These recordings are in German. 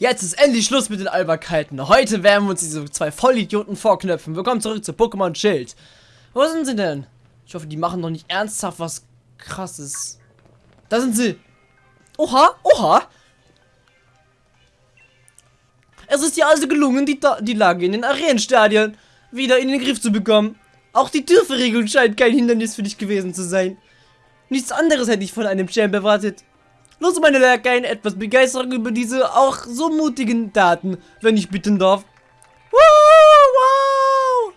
Jetzt ist endlich Schluss mit den Alberkeiten. Heute werden wir uns diese zwei Vollidioten vorknöpfen. Willkommen zurück zu Pokémon Schild. Wo sind sie denn? Ich hoffe, die machen noch nicht ernsthaft was krasses. Da sind sie. Oha, oha. Es ist ja also gelungen, die, die Lage in den Arenenstadien wieder in den Griff zu bekommen. Auch die Türverriegelung scheint kein Hindernis für dich gewesen zu sein. Nichts anderes hätte ich von einem Champ erwartet. Los, meine Lakaien, etwas Begeisterung über diese auch so mutigen Daten, wenn ich bitten darf. Wow, wow.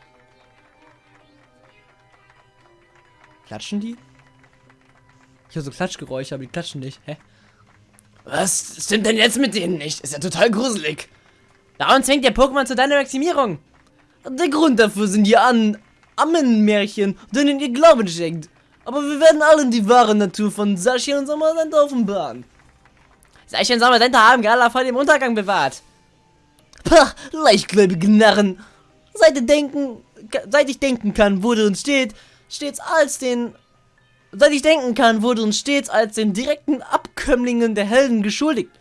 Klatschen die? Ich höre so Klatschgeräusche, aber die klatschen nicht. Hä? Was stimmt denn jetzt mit denen nicht? Ist ja total gruselig. Da uns hängt der Pokémon zu deiner Maximierung. Der Grund dafür sind die An Ammenmärchen, denen ihr Glauben schenkt. Aber wir werden allen die wahre Natur von Sashi und Sommersenta offenbaren. Sashi und Sommersenta haben Gala vor dem Untergang bewahrt. Pah, leichtgläubige Narren. Seit, denken, seit ich denken kann, wurde uns steht, stets als den... Seit ich denken kann, wurde uns stets als den direkten Abkömmlingen der Helden geschuldigt.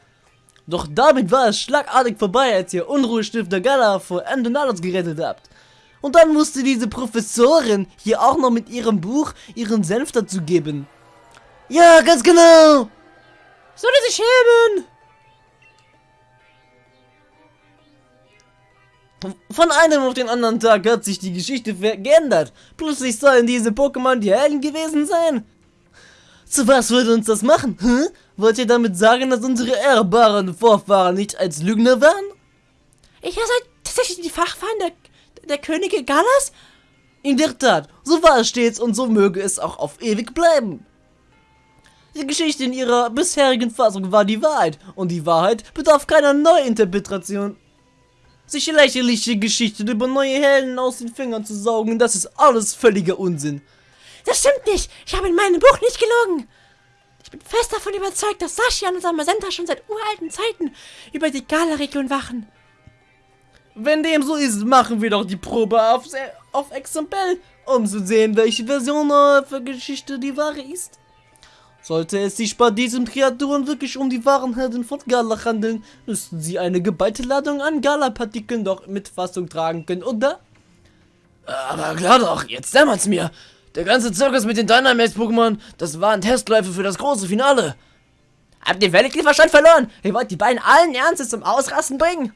Doch damit war es schlagartig vorbei, als ihr Unruhestifter Gala vor Endonalos gerettet habt. Und dann musste diese Professorin hier auch noch mit ihrem Buch ihren Senf dazu geben. Ja, ganz genau. Sollte sich schämen. Von einem auf den anderen Tag hat sich die Geschichte geändert. Plötzlich sollen diese Pokémon die Helden gewesen sein. Zu was würde uns das machen? Hm? Wollt ihr damit sagen, dass unsere ehrbaren Vorfahren nicht als Lügner waren? Ich habe tatsächlich die Fachfahren der Könige Gallas? In der Tat, so war es stets und so möge es auch auf ewig bleiben. Die Geschichte in ihrer bisherigen Fassung war die Wahrheit und die Wahrheit bedarf keiner Neuinterpretation. Sich lächerliche Geschichten über neue Helden aus den Fingern zu saugen, das ist alles völliger Unsinn. Das stimmt nicht, ich habe in meinem Buch nicht gelogen. Ich bin fest davon überzeugt, dass Sascha und Samasenta schon seit uralten Zeiten über die Gala-Region wachen. Wenn dem so ist, machen wir doch die Probe auf, auf Exempel, um zu sehen, welche Version der Geschichte die wahre ist. Sollte es sich bei diesen Kreaturen wirklich um die wahren Helden von Gala handeln, müssten sie eine geballte Ladung an Gala-Partikeln doch mit Fassung tragen können, oder? Aber klar doch, jetzt dämmert's mir. Der ganze Zirkus mit den Dynamax-Pokémon, das waren Testläufe für das große Finale. Habt ihr völlig verloren? Ihr wollt die beiden allen Ernstes zum Ausrasten bringen?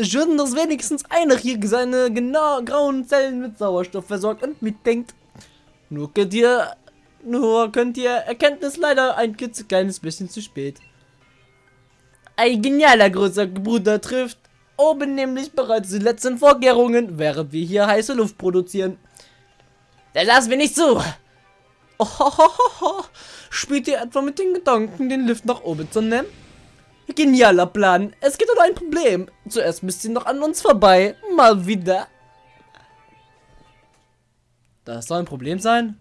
Schön, dass wenigstens einer hier seine genau grauen Zellen mit Sauerstoff versorgt und mitdenkt. Nur könnt ihr, nur könnt ihr Erkenntnis leider ein kleines bisschen zu spät. Ein genialer großer Bruder trifft oben nämlich bereits die letzten Vorkehrungen, während wir hier heiße Luft produzieren. Das lassen wir nicht zu. Ohohoho. Spielt ihr etwa mit den Gedanken, den Lift nach oben zu nehmen? Genialer Plan. Es gibt nur ein Problem. Zuerst müsst ihr noch an uns vorbei. Mal wieder. Das soll ein Problem sein?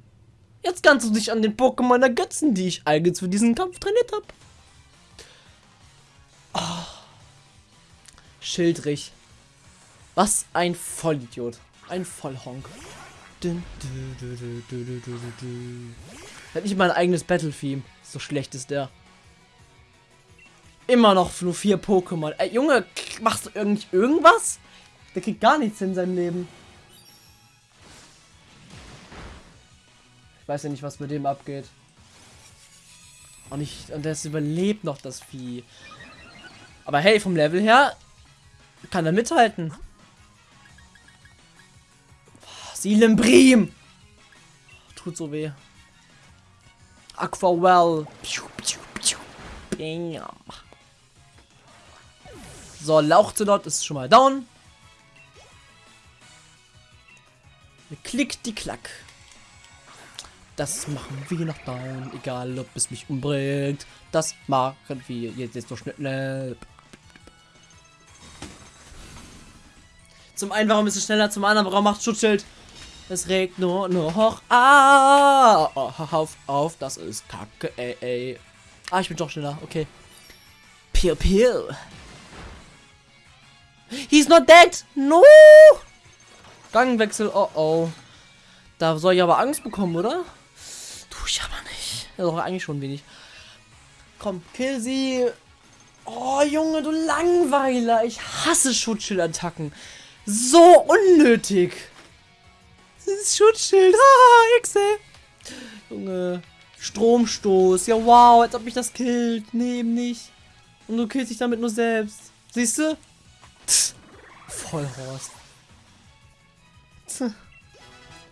Jetzt kannst du dich an den Pokémon ergötzen, die ich eigens für diesen Kampf trainiert habe. Oh. Schildrich. Was ein Vollidiot. Ein Vollhonk. Hat nicht mal ein eigenes Battle-Theme. So schlecht ist der. Immer noch nur vier Pokémon. Ey, Junge, machst du irgendwie irgendwas? Der kriegt gar nichts in seinem Leben. Ich weiß ja nicht, was mit dem abgeht. Und, ich, und das überlebt noch das Vieh. Aber hey, vom Level her kann er mithalten. Silembrim! Tut so weh. Aquawell. Bam. So, Lauchzelot ist schon mal down. Klick die Klack. Das machen wir noch down. Egal, ob es mich umbringt. Das machen wir jetzt, so schnell. Zum einen, warum ist es schneller? Zum anderen, warum macht Schutzschild? Es regt nur, hoch. Ah, auf, auf, das ist kacke, ey, ey. Ah, ich bin doch schneller, okay. Pew, pew. He's not dead! No! Gangwechsel, oh oh. Da soll ich aber Angst bekommen, oder? Tu ich aber nicht. Ja, doch, eigentlich schon wenig. Komm, kill sie. Oh, Junge, du Langweiler. Ich hasse Schutzschildattacken. So unnötig. Das ist Schutzschild. Haha, Exe. Junge. Stromstoß. Ja, wow, als ob mich das killt. Nee, eben nicht. Und du killst dich damit nur selbst. Siehst du? Vollhorst.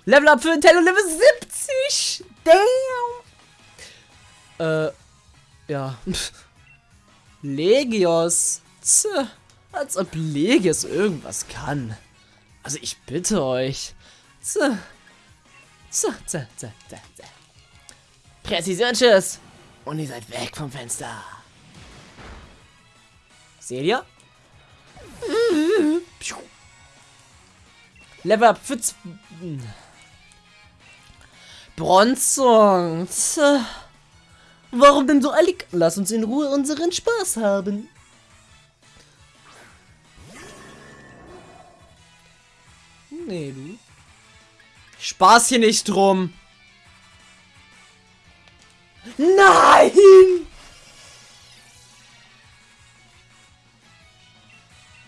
Level up für Nintendo Level 70. Damn. Äh, ja. Legios. Tch, als ob Legios irgendwas kann. Also ich bitte euch. Tch. Tch, tch, tch, tch, tch. Präzisionsschuss. Und ihr seid weg vom Fenster. Seht ihr? Level up für Bronzong. Warum denn so eilig? Lass uns in Ruhe unseren Spaß haben. Nee, du. Spaß hier nicht drum. Nein!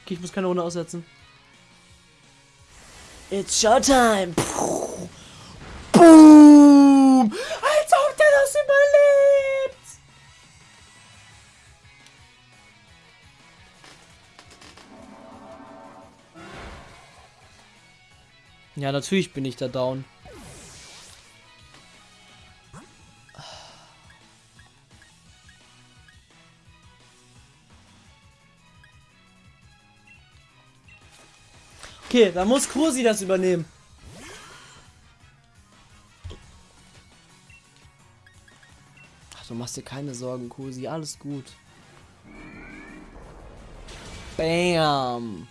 Okay, ich muss keine Runde aussetzen. It's Showtime! Boom! Als ob der das überlebt! Ja, natürlich bin ich da down. Okay, da muss Kursi das übernehmen. Ach, du machst dir keine Sorgen, Kursi. Alles gut. Bam.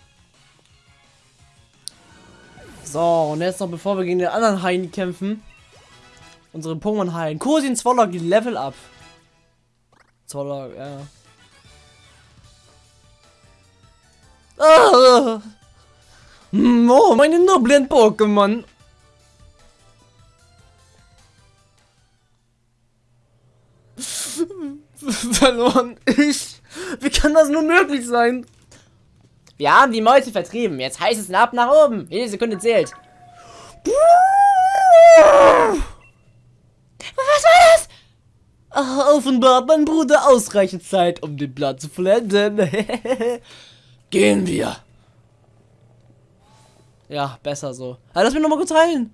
So, und jetzt noch bevor wir gegen den anderen Haien kämpfen. Unsere Pokémon heilen. Kursi und Zwollock Level up. Zwollock, ja. Ah! Oh, meine noblen Pokémon. Verloren. Ich. Wie kann das nur möglich sein? Wir haben die Meute vertrieben. Jetzt heißt es ab nach oben. Jede Sekunde zählt. Was war das? Oh, offenbar hat mein Bruder ausreichend Zeit, um den Plan zu vollenden. Gehen wir. Ja, besser so. Aber lass mich nochmal kurz heilen.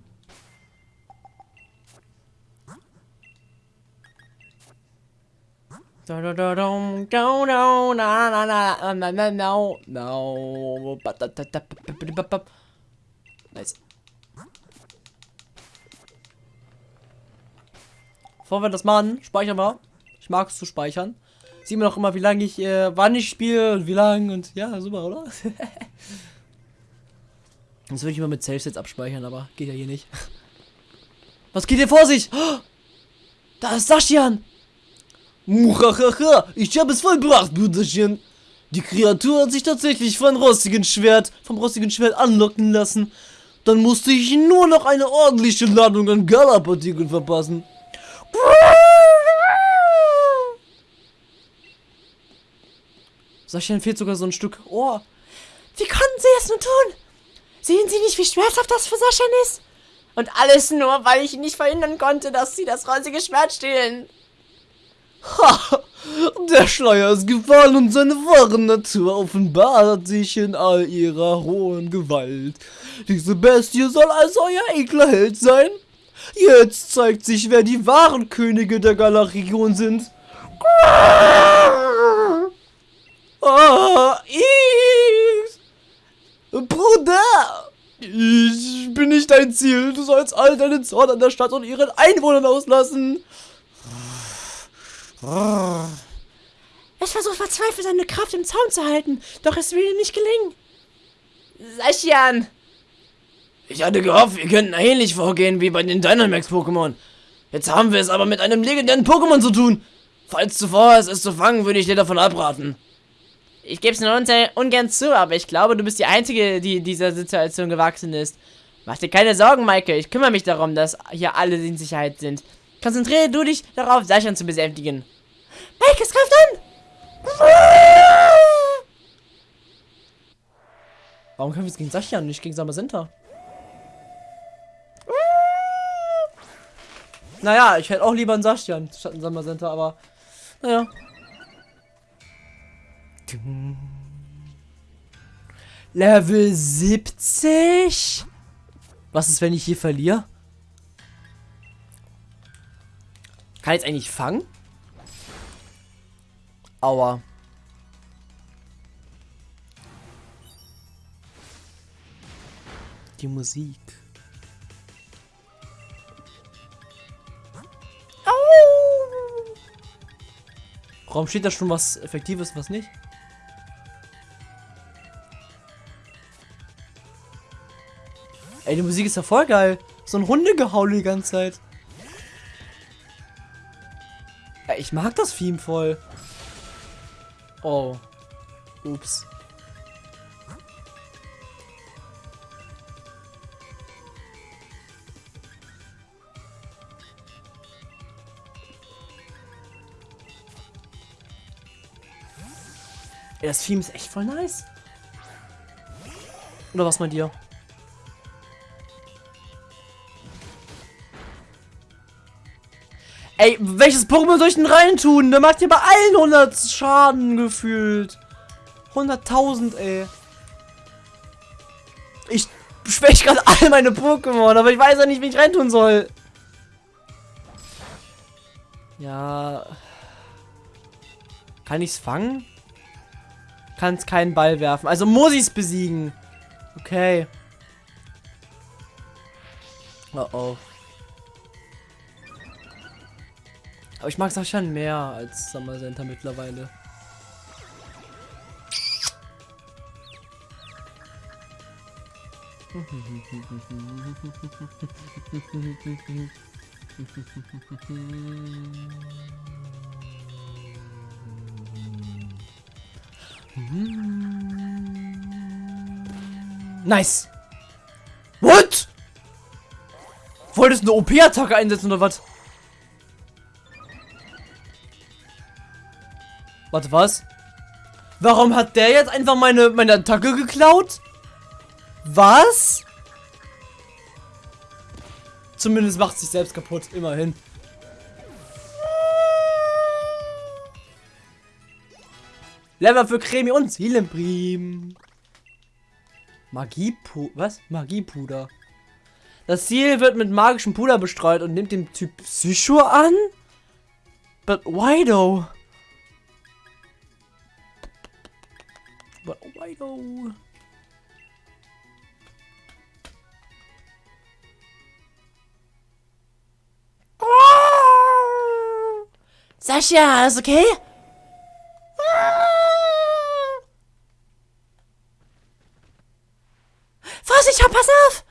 Nice. Bevor wir das machen, speichern wir. Ich mag es zu speichern. Sieht man auch immer, wie lange ich, äh, wann ich spiele und wie lange und ja, super, oder? Das würde ich immer mit Safe-Sets abspeichern, aber geht ja hier nicht. Was geht hier vor sich? Da ist Saschian! Muhahaha, ich habe es vollbracht, Bruderchen. Die Kreatur hat sich tatsächlich von rostigen Schwert, vom rostigen Schwert anlocken lassen. Dann musste ich nur noch eine ordentliche Ladung an Galapartikeln verpassen. Saschian fehlt sogar so ein Stück Ohr. Wie konnten sie es nur tun? Sehen Sie nicht, wie schmerzhaft das für Sascha ist? Und alles nur, weil ich nicht verhindern konnte, dass sie das rosige Schwert stehlen. Ha! Der Schleier ist gefallen und seine wahre Natur offenbart sich in all ihrer hohen Gewalt. Diese Bestie soll also euer ekler Held sein? Jetzt zeigt sich, wer die wahren Könige der Galaregion sind. Ah, ich Bruder! Ich bin nicht dein Ziel. Du sollst all deinen Zorn an der Stadt und ihren Einwohnern auslassen. Es versucht verzweifelt seine Kraft im Zaun zu halten, doch es will ihm nicht gelingen. Saschian! Ich hatte gehofft, wir könnten ähnlich vorgehen wie bei den Dynamax-Pokémon. Jetzt haben wir es aber mit einem legendären Pokémon zu tun. Falls du vorhast, es zu fangen, würde ich dir davon abraten. Ich gebe es nur ungern zu, aber ich glaube, du bist die Einzige, die dieser Situation gewachsen ist. Mach dir keine Sorgen, Michael. Ich kümmere mich darum, dass hier alle in Sicherheit sind. Konzentriere du dich darauf, Sascha zu besänftigen. Mike, es greift an! Warum können wir gegen Sascha und nicht gegen Samazenta? Naja, ich hätte auch lieber einen Sascha statt einen Samazenta, aber naja. Level 70? Was ist, wenn ich hier verliere? Kann ich jetzt eigentlich fangen? Aua. Die Musik. Au! Warum steht da schon was Effektives, was nicht? Ey, die Musik ist ja voll geil. So ein Hundegehaule die ganze Zeit. Ja, ich mag das Theme voll. Oh. Ups. Ey, das Theme ist echt voll nice. Oder was meint ihr? Ey, welches Pokémon soll ich denn rein tun? Der macht ja bei allen 100 Schaden gefühlt. 100.000, ey. Ich schwäche gerade all meine Pokémon, aber ich weiß ja nicht, wie ich reintun soll. Ja. Kann ich's fangen? Kann es keinen Ball werfen. Also muss ich es besiegen. Okay. Oh oh. Aber ich mag Sascha mehr als Summer Center mittlerweile. Nice. What? Wolltest du eine OP-Attacke einsetzen oder was? Warte, was? Warum hat der jetzt einfach meine, meine Attacke geklaut? Was? Zumindest macht sich selbst kaputt, immerhin. Level für Cremi und Seelenprim. Magiepuder. Was? Magiepuder. Das Ziel wird mit magischem Puder bestreut und nimmt den Typ Psycho an? But why though? Why though? Sascha, ist okay? Vorsicht, pass auf!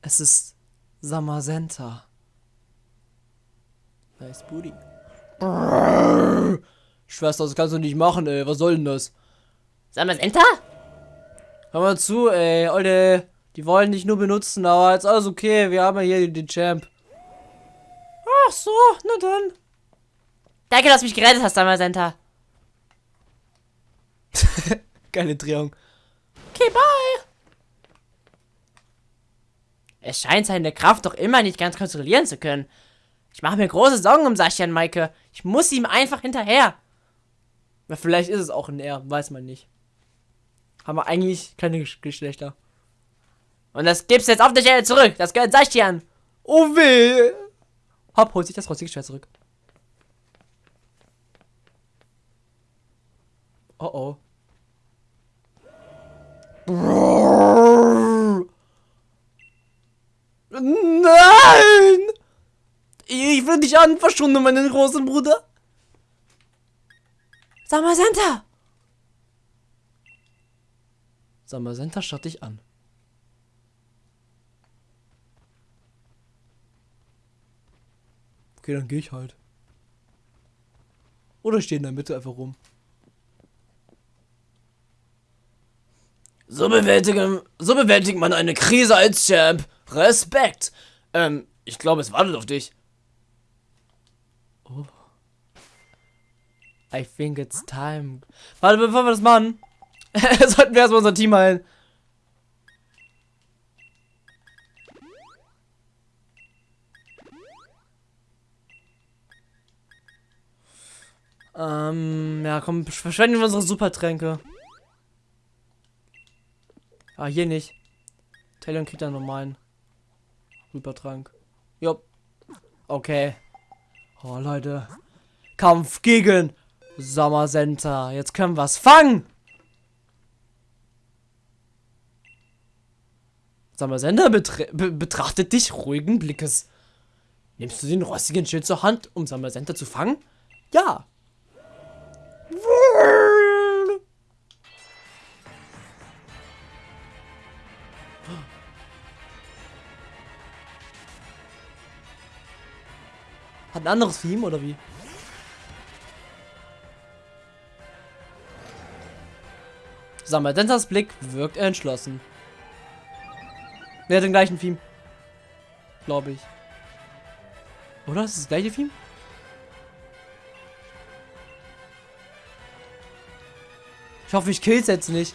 Es ist Samasenta. Nice Booty. Schwester, das kannst du nicht machen, ey. Was soll denn das? Samasenta? Hör mal zu, ey. Olle, die wollen dich nur benutzen, aber jetzt alles okay. Wir haben ja hier den, Champ. Ach so, na dann. Danke, dass du mich gerettet hast, Samasenta. Geile Drehung. Okay, bye. Es scheint seine Kraft doch immer nicht ganz kontrollieren zu können. Ich mache mir große Sorgen um Sascha und Maike. Ich muss ihm einfach hinterher. Na, vielleicht ist es auch ein R, weiß man nicht. Haben wir eigentlich keine Gesch Geschlechter. Und das gibst du jetzt auf der Stelle zurück. Das gehört Sascha. Oh weh. Hopp, holt sich das rostige Schwert zurück. Oh oh. Nein! Ich will dich an, verschwunden, meinen großen Bruder. Samasenta! Samasenta schaut dich an. Okay, dann gehe ich halt. Oder ich stehe in der Mitte einfach rum. So bewältigen, so bewältigt man eine Krise als Champ. Respekt. Ähm, ich glaube, es wartet auf dich. Oh. I think it's time. Warte, bevor wir das machen, sollten wir erstmal unser Team heilen. Ähm, ja, komm, verschwenden wir unsere Supertränke. Ah, hier nicht. Talon kriegt einen normalen Supertrank. Jupp. Okay. Oh, Leute. Kampf gegen Summer Center. Jetzt können wir es fangen. Summer Center be betrachtet dich ruhigen Blickes. Nimmst du den rostigen Schild zur Hand, um Summer Center zu fangen? Ja. Hat ein anderes Theme oder wie? Sammeldentas Blick wirkt entschlossen. Wer hat den gleichen Theme? Glaube ich. Oder? Ist es das gleiche Theme? Ich hoffe, ich kill's jetzt nicht.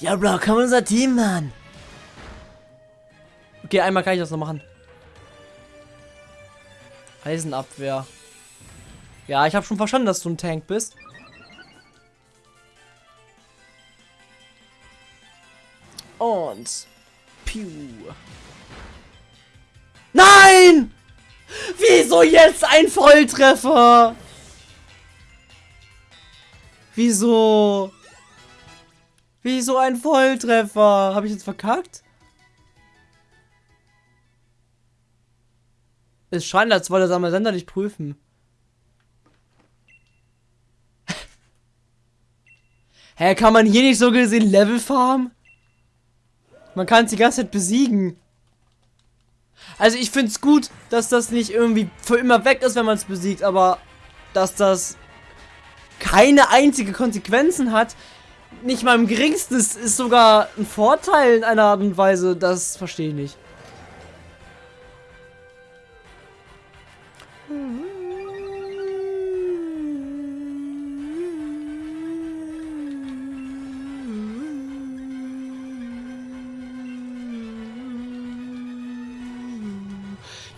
Ja, Bro, komm unser Team, Mann. Okay, einmal kann ich das noch machen. Eisenabwehr. Ja, ich habe schon verstanden, dass du ein Tank bist. Und... Piu. Nein! Wieso jetzt ein Volltreffer? Wieso? Wieso ein Volltreffer? Habe ich jetzt verkackt? Es scheint, als wollte der Sender nicht prüfen. Hä, kann man hier nicht so gesehen Level farmen? Man kann es die ganze Zeit besiegen. Also ich finde es gut, dass das nicht irgendwie für immer weg ist, wenn man es besiegt, aber dass das keine einzige Konsequenzen hat, nicht mal im geringsten, ist, ist sogar ein Vorteil in einer Art und Weise, das verstehe ich nicht.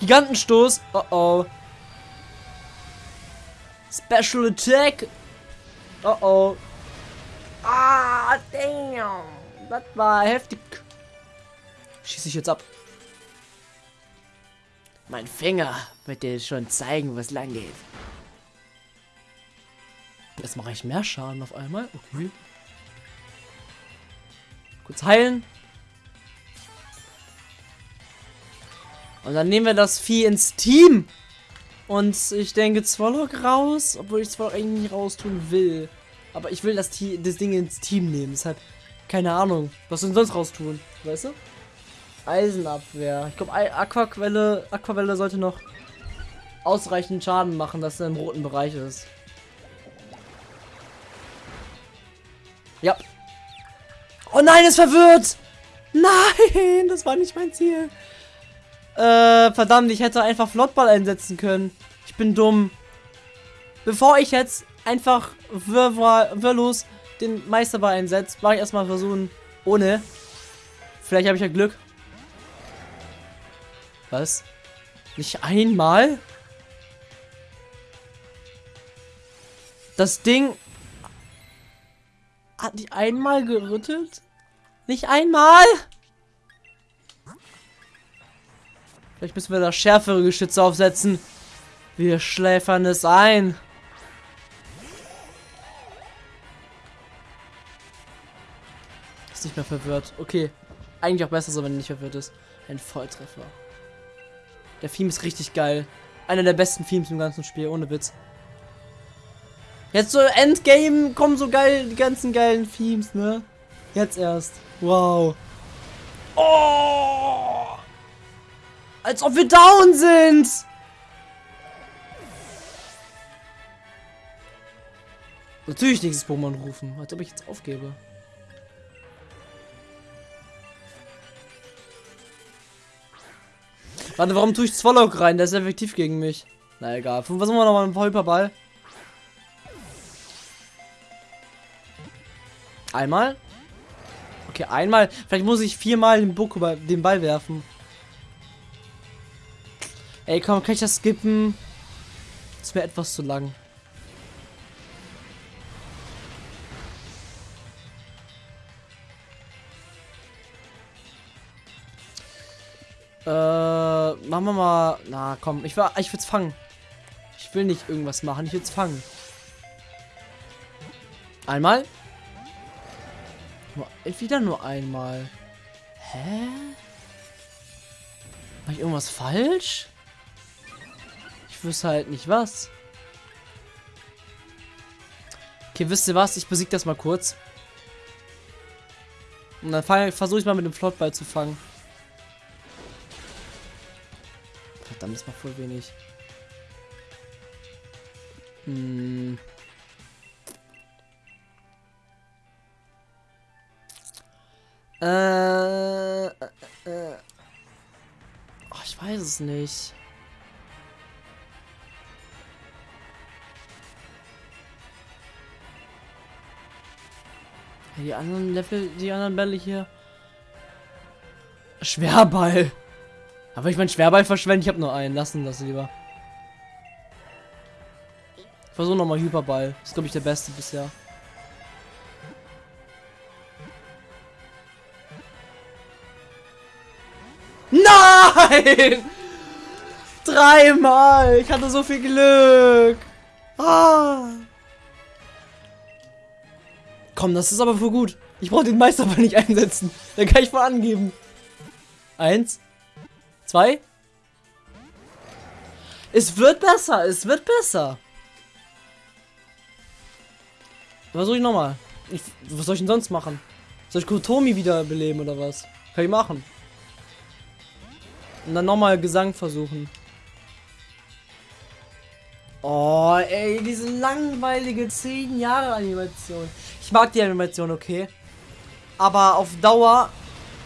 Gigantenstoß. Oh oh. Special Attack. Oh oh. Ah, damn. Das war heftig. Schieße ich jetzt ab. Mein Finger wird dir schon zeigen, was lang geht. Jetzt mache ich mehr Schaden auf einmal. Okay. Kurz heilen. Und dann nehmen wir das Vieh ins Team. Und ich denke Zwollock raus, obwohl ich Zwollock eigentlich nicht raustun will. Aber ich will das, das Ding ins Team nehmen. Deshalb, keine Ahnung. Was soll sonst raustun? Weißt du? Eisenabwehr. Ich glaube, Aquaquelle, Aquavelle sollte noch ausreichend Schaden machen, dass er im roten Bereich ist. Ja. Oh nein, es verwirrt! Nein, das war nicht mein Ziel. Äh, verdammt, ich hätte einfach Flottball einsetzen können. Ich bin dumm. Bevor ich jetzt einfach wirrlos den Meisterball einsetze, mache ich erstmal versuchen, ohne. Vielleicht habe ich ja Glück. Was? Nicht einmal? Das Ding hat nicht einmal gerüttelt? Nicht einmal? Vielleicht müssen wir da schärfere Geschütze aufsetzen. Wir schläfern es ein. Ist nicht mehr verwirrt. Okay. Eigentlich auch besser so, wenn er nicht verwirrt ist. Ein Volltreffer. Der Theme ist richtig geil. Einer der besten Themes im ganzen Spiel, ohne Witz. Jetzt so Endgame kommen so geil die ganzen geilen Themes, ne? Jetzt erst. Wow. Oh! Als ob wir down sind! Natürlich nächstes Pokémon rufen, als ob ich jetzt aufgebe. Warte, warum tue ich Zwollock rein? Der ist effektiv gegen mich. Na egal. Versuchen wir nochmal einen Hyperball. Einmal. Okay, einmal. Vielleicht muss ich viermal den, Boku den Ball werfen. Ey, komm, kann ich das skippen? Das wäre etwas zu lang. Äh, machen wir mal. Na, komm, ich will, ich will's fangen. Ich will nicht irgendwas machen, ich will's fangen. Einmal. Wieder nur einmal. Hä? Mach ich irgendwas falsch? Ich wüsste halt nicht was. Okay, wisst ihr was? Ich besiege das mal kurz. Und dann versuche ich mal mit dem Flottball zu fangen. Verdammt, ist mal voll wenig. Hm. Äh, äh, äh. Oh, ich weiß es nicht. Die anderen Level, die anderen Bälle hier. Schwerball. Aber ich mein Schwerball verschwenden, ich habe nur einen. Lassen das lieber. Ich versuche nochmal Hyperball. Das ist, glaube ich, der beste bisher. Nein! Dreimal! Ich hatte so viel Glück! Ah! Komm, das ist aber für gut. Ich brauche den Meister aber nicht einsetzen. Dann kann ich mal angeben. Eins. Zwei. Es wird besser. Es wird besser. Versuche ich nochmal. was soll ich denn sonst machen? Soll ich Kotomi wiederbeleben oder was? Kann ich machen. Und dann nochmal Gesang versuchen. Oh, ey, diese langweilige 10 Jahre Animation. Mag die Animation, okay. Aber auf Dauer,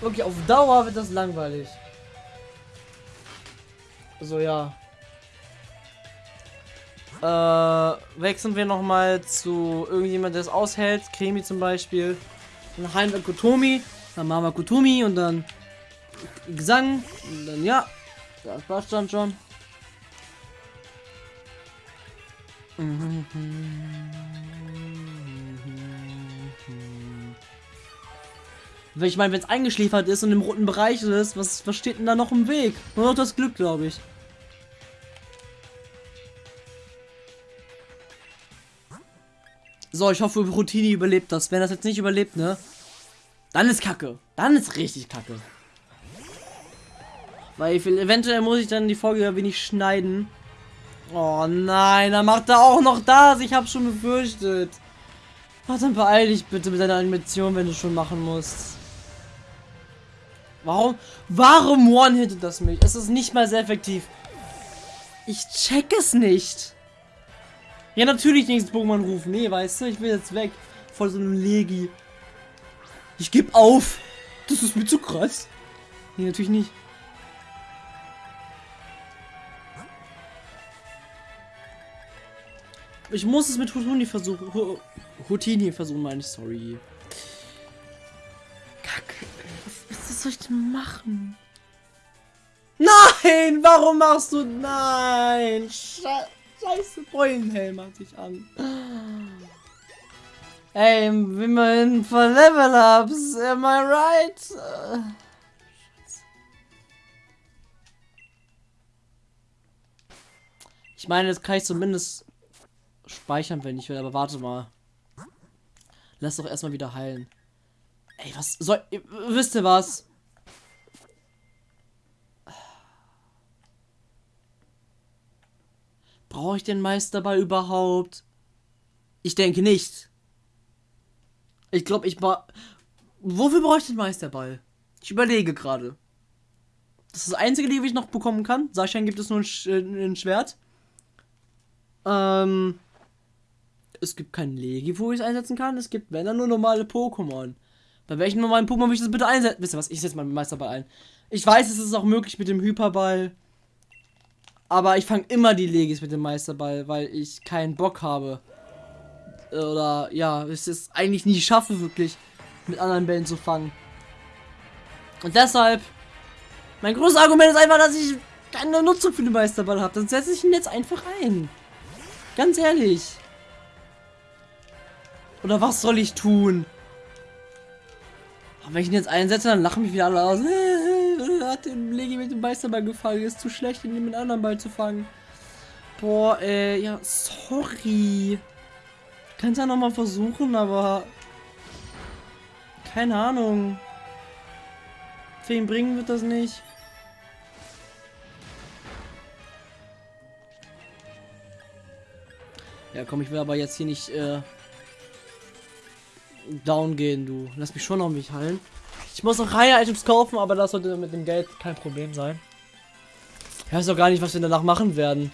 wirklich auf Dauer wird das langweilig. So, ja. Äh, wechseln wir nochmal zu irgendjemand, der es aushält. Kremi zum Beispiel. Dann heilen wir Kotomi. Dann machen wir Kotomi und dann Gesang. Und dann ja. Das passt dann schon. Ich meine, wenn es eingeschläfert ist und im roten Bereich ist, was, was steht denn da noch im Weg? Nur noch das Glück, glaube ich. So, ich hoffe, Routini überlebt das. Wenn das jetzt nicht überlebt, ne? Dann ist Kacke. Dann ist richtig Kacke. Weil eventuell muss ich dann die Folge ein wenig schneiden. Oh nein, dann macht er auch noch das. Ich habe schon befürchtet. Ach, dann beeil dich bitte mit deiner Animation, wenn du schon machen musst. Warum? Warum one-hittet das mich? Es ist nicht mal sehr effektiv. Ich check es nicht. Ja, natürlich nächstes Pokémon rufen. Nee, weißt du, ich will jetzt weg. Voll so einem Legi. Ich gebe auf. Das ist mir zu krass. Nee, natürlich nicht. Ich muss es mit Hutini versuchen. Hutini versuchen, meine sorry. Soll ich denn machen? Nein! Warum machst du. Nein! Scheiße, Scheiße Beulenhelm hat sich an. Ey, wie man für Level-Ups, am I right? Ich meine, jetzt kann ich zumindest speichern, wenn ich will, aber warte mal. Lass doch erstmal wieder heilen. Ey, was soll. Wisst ihr was? Brauche ich den Meisterball überhaupt? Ich denke nicht. Ich glaube, ich war. Wofür brauche ich den Meisterball? Ich überlege gerade. Das ist das einzige, die ich noch bekommen kann. Sascha gibt es nur ein, Sch äh, ein Schwert. Ähm. Es gibt kein Legi, wo ich es einsetzen kann. Es gibt, wenn dann nur normale Pokémon. Bei welchen normalen Pokémon will ich das bitte einsetzen? Wisst ihr was? Ich setze mal den Meisterball ein. Ich weiß, es ist auch möglich mit dem Hyperball. Aber ich fange immer die Legis mit dem Meisterball, weil ich keinen Bock habe. Oder ja, es ist eigentlich nie schaffe, wirklich mit anderen Bällen zu fangen. Und deshalb, mein großes Argument ist einfach, dass ich keine Nutzung für den Meisterball habe. Dann setze ich ihn jetzt einfach ein. Ganz ehrlich. Oder was soll ich tun? Aber wenn ich ihn jetzt einsetze, dann lachen mich wieder alle aus. Hat den Legi mit dem Meisterball gefangen. Ist zu schlecht, ihn mit anderen Ball zu fangen. Boah, äh, ja, sorry. Kannst ja nochmal versuchen, aber. Keine Ahnung. Für ihn bringen wird das nicht. Ja, komm, ich will aber jetzt hier nicht äh, down gehen, du. Lass mich schon auf mich heilen. Ich muss noch Reihe-Items kaufen, aber das sollte mit dem Geld kein Problem sein. Ich weiß auch gar nicht, was wir danach machen werden.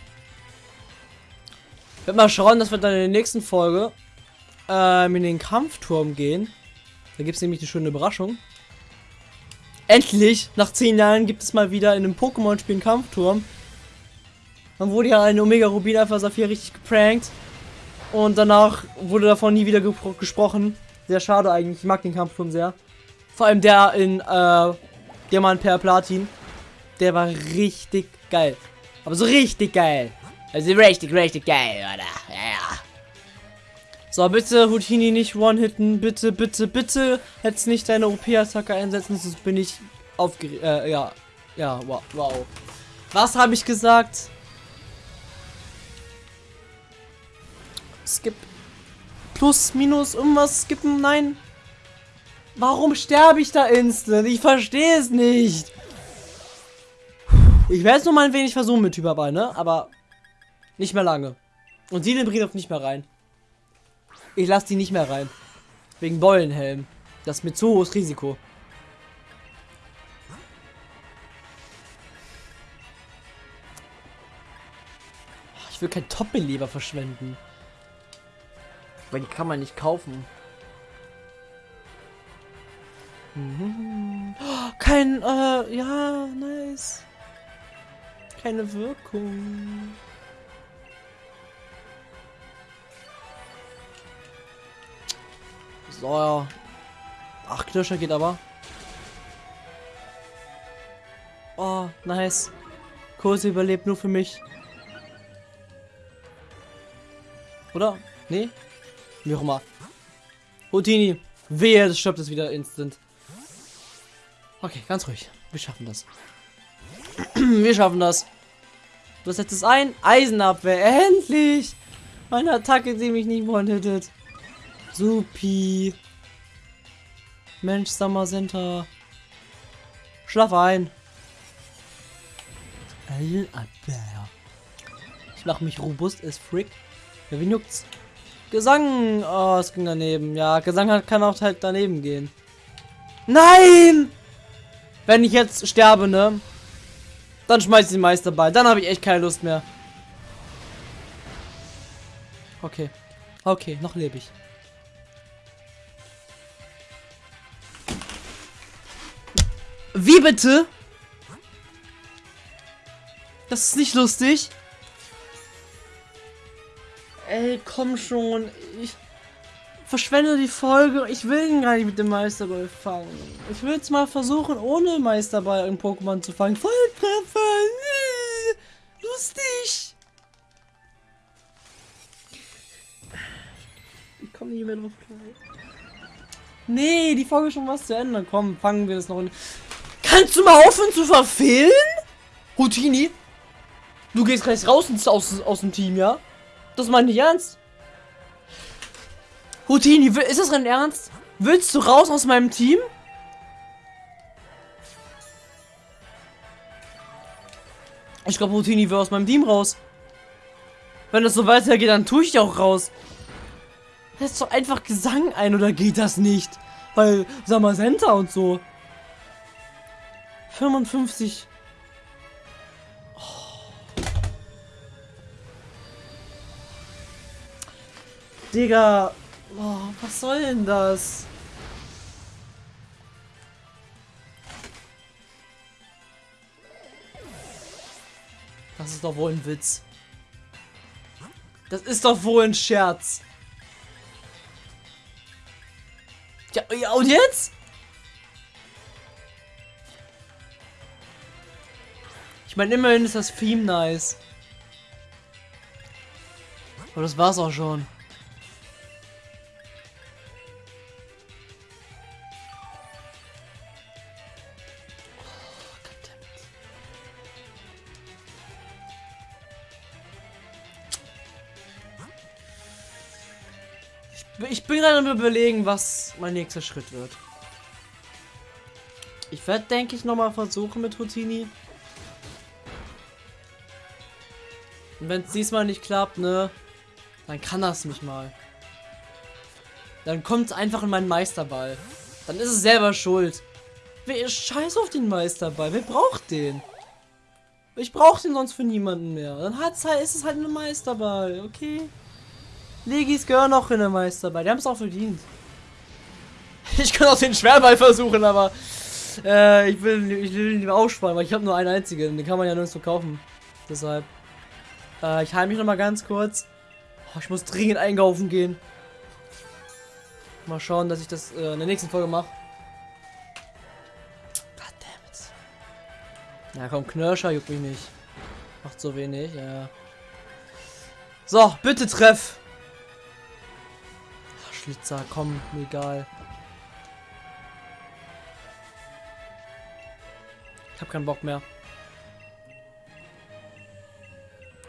Ich werde mal schauen, dass wir dann in der nächsten Folge ähm, in den Kampfturm gehen. Da gibt es nämlich eine schöne Überraschung. Endlich, nach 10 Jahren, gibt es mal wieder in einem Pokémon-Spiel einen Kampfturm. Dann wurde ja ein Omega Rubin Alpha Saphir richtig geprankt. Und danach wurde davon nie wieder ge gesprochen. Sehr schade eigentlich. Ich mag den Kampfturm sehr. Vor allem der in äh, Diamant per Platin. Der war richtig geil. Aber so richtig geil. Also richtig, richtig geil, oder? Ja, ja. So, bitte Houdini nicht one-hitten. Bitte, bitte, bitte. Jetzt nicht deine OP-Attacke einsetzen, sonst bin ich aufgeregt. Äh, ja. Ja, wow. wow. Was habe ich gesagt? Skip. Plus, minus, irgendwas skippen? Nein. Warum sterbe ich da instant? Ich verstehe es nicht. Ich werde es nur mal ein wenig versuchen mit Hyperball, ne? Aber nicht mehr lange. Und sie bringt auch nicht mehr rein. Ich lasse die nicht mehr rein. Wegen Beulenhelm. Das ist mit zu hohes Risiko. Ich will kein Top-Beleber verschwenden. Weil die kann man nicht kaufen. Mhm. Kein, äh, ja, nice. Keine Wirkung. So, ja. Ach, Knirscher geht aber. Oh, nice. Kurse überlebt nur für mich. Oder? Nee? Wie auch immer. Houdini. Wehe, das stirbt es wieder instant. Okay, ganz ruhig. Wir schaffen das. Wir schaffen das. Du setzt es ein. Eisenabwehr. Endlich! Meine Attacke, die mich nicht one-hittet. Supi. Mensch, Summer Center. Schlaf ein. Eisenabwehr. Ich mach mich robust as frick. Ja, wie juckt's? Gesang. Oh, es ging daneben. Ja, Gesang kann auch halt daneben gehen. Nein! Wenn ich jetzt sterbe, ne? Dann schmeiß ich den Meisterball. Dann habe ich echt keine Lust mehr. Okay. Okay, noch lebe ich. Wie bitte? Das ist nicht lustig. Ey, komm schon. Ich verschwende die Folge. Ich will ihn gar nicht mit dem Meisterball fangen. Ich will jetzt mal versuchen, ohne Meisterball einen Pokémon zu fangen. Volltreffer. Lustig. Ich komme nicht mehr drauf klar. Nee, die Folge ist schon was zu Ende. Komm, fangen wir das noch in. Kannst du mal aufhören zu verfehlen? Routini? Du gehst gleich raus aus, aus dem Team, ja? Das meine ich ernst. Houdini, ist das dein Ernst? Willst du raus aus meinem Team? Ich glaube, Houdini will aus meinem Team raus. Wenn das so weitergeht, dann tue ich auch raus. Setz doch einfach Gesang ein oder geht das nicht? Weil Samazenta und so. 55 Digga. Boah, was soll denn das? Das ist doch wohl ein Witz. Das ist doch wohl ein Scherz. Ja, ja und jetzt? Ich meine, immerhin ist das Theme nice. Aber das war's auch schon. Ich bin gerade am überlegen, was mein nächster Schritt wird. Ich werde, denke ich, nochmal versuchen mit Houtini. Und wenn es diesmal nicht klappt, ne, dann kann das mich mal. Dann kommt es einfach in meinen Meisterball. Dann ist es selber schuld. Wer scheiß auf den Meisterball? Wer braucht den? Ich brauche den sonst für niemanden mehr. Dann hat's halt, ist es halt ein Meisterball, okay? Legis gehören auch in der Meisterball. Die haben es auch verdient. Ich kann auch den Schwerball versuchen, aber äh, ich will, ich will ihn aufsparen, weil ich habe nur einen einzigen. Den kann man ja nirgends verkaufen. Deshalb. Äh, ich heile mich noch mal ganz kurz. Oh, ich muss dringend einkaufen gehen. Mal schauen, dass ich das äh, in der nächsten Folge mache. Goddammit. Ja, komm, Knirscher juckt mich nicht. Macht so wenig, ja. So, bitte treff. Ach, Schlitzer, komm, mir egal. Ich hab keinen Bock mehr.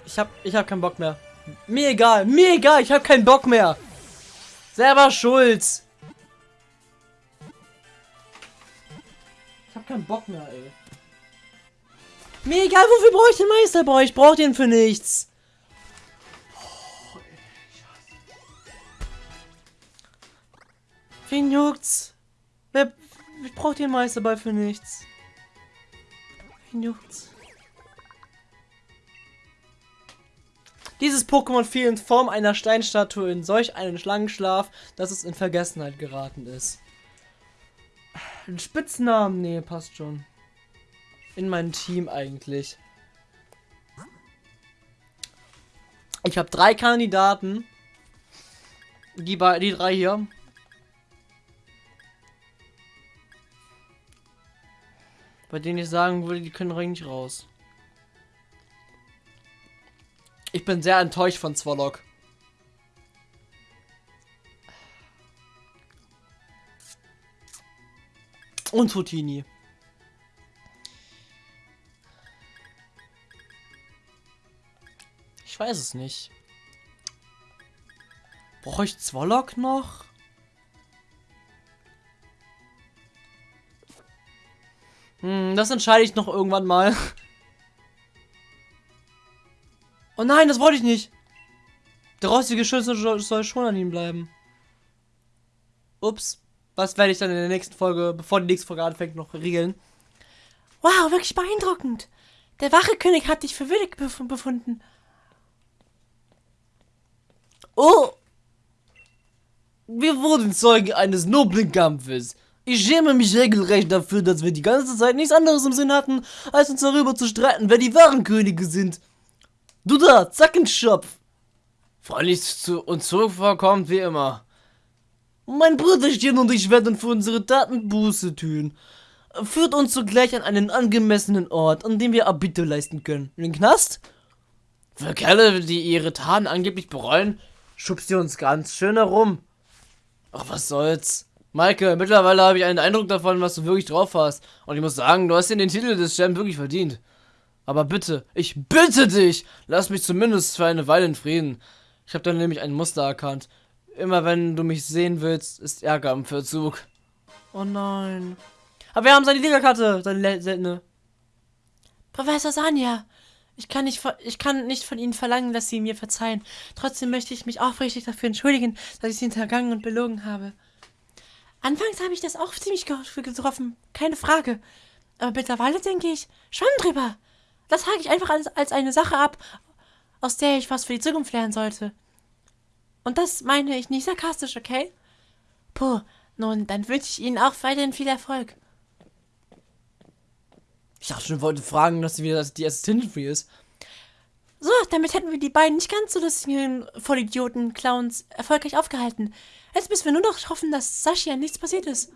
Ich hab, ich hab keinen Bock mehr. Mir egal, mir egal, ich hab keinen Bock mehr. Selber schuld. Ich hab keinen Bock mehr, ey. Mir egal, wofür brauche ich den Meisterboy? Ich brauche den für nichts. Juckt's? Wer, ich brauche den Meisterball für nichts. Wen juckt's? Dieses Pokémon fiel in Form einer Steinstatue in solch einen Schlangenschlaf, dass es in Vergessenheit geraten ist. Ein Spitznamen? Nee, passt schon. In mein Team eigentlich. Ich habe drei Kandidaten. Die, die drei hier. Bei denen ich sagen würde, die können eigentlich raus. Ich bin sehr enttäuscht von Zwolok. Und Tutini. Ich weiß es nicht. Brauche ich Zwolok noch? Hm, das entscheide ich noch irgendwann mal. Oh nein, das wollte ich nicht. Der rostige Schlüssel soll schon an ihm bleiben. Ups. Was werde ich dann in der nächsten Folge, bevor die nächste Folge anfängt, noch regeln? Wow, wirklich beeindruckend. Der Wachekönig hat dich für würdig befunden. Oh! Wir wurden Zeugen eines noblen Kampfes. Ich schäme mich regelrecht dafür, dass wir die ganze Zeit nichts anderes im Sinn hatten, als uns darüber zu streiten, wer die wahren Könige sind. Du da, Zackenschopf! Freilich zu uns zurückvorkommt wie immer. Mein Brüderchen und ich werden für unsere Taten Buße tun. Führt uns zugleich an einen angemessenen Ort, an dem wir Abbitte leisten können. In den Knast? Für Kerle, die ihre Taten angeblich bereuen, schubst ihr uns ganz schön herum. Ach, was soll's. Maike, mittlerweile habe ich einen Eindruck davon, was du wirklich drauf hast. Und ich muss sagen, du hast dir den Titel des Champ wirklich verdient. Aber bitte, ich bitte dich, lass mich zumindest für eine Weile in Frieden. Ich habe da nämlich ein Muster erkannt. Immer wenn du mich sehen willst, ist Ärger im Verzug. Oh nein. Aber wir haben seine Liederkarte, seine seltene. Professor Sanja, ich kann, nicht, ich kann nicht von Ihnen verlangen, dass Sie mir verzeihen. Trotzdem möchte ich mich aufrichtig dafür entschuldigen, dass ich Sie hintergangen und belogen habe. Anfangs habe ich das auch ziemlich getroffen, keine Frage. Aber mittlerweile denke ich schon drüber. Das hake ich einfach als, als eine Sache ab, aus der ich was für die Zukunft lernen sollte. Und das meine ich nicht sarkastisch, okay? Puh, nun, dann wünsche ich Ihnen auch weiterhin viel Erfolg. Ich dachte schon, wollte fragen, dass sie wieder die Assistentin für ist. So, damit hätten wir die beiden nicht ganz so lustigen Vollidioten, Clowns, erfolgreich aufgehalten. Jetzt müssen wir nur noch hoffen, dass Sascha nichts passiert ist.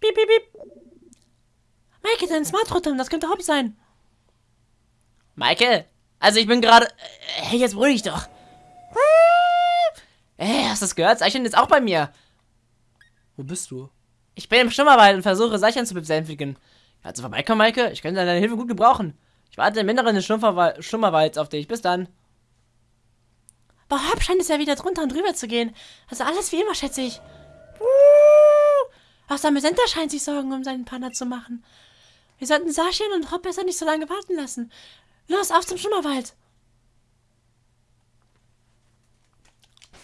Piep, piep, piep. Maike, dein Smartrotom, das könnte Hobby sein. Maike, also ich bin gerade... äh, Hey, jetzt beruhig dich doch. Hey, hast du das gehört? Seichen ist auch bei mir. Wo bist du? Ich bin im Schlummerwald und versuche Seichen zu besänftigen. Kannst du vorbeikommen, Maike? Ich könnte deine Hilfe gut gebrauchen. Ich warte im Inneren des Schlummerwal- Schlummerwalds auf dich. Bis dann. Aber Hop scheint es ja wieder drunter und drüber zu gehen. Also alles wie immer, schätze ich. Auch Samesenta scheint sich Sorgen um seinen Partner zu machen. Wir sollten Saschian und Hop besser nicht so lange warten lassen. Los, auf zum Schlummerwald.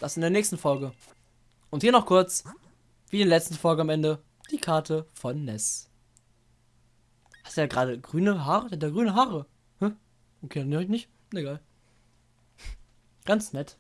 Das in der nächsten Folge. Und hier noch kurz, wie in der letzten Folge am Ende, die Karte von Ness. Hast du ja gerade grüne Haare? Der hat grüne Haare. Hä? Okay, dann höre ich nicht. Egal. Ganz nett.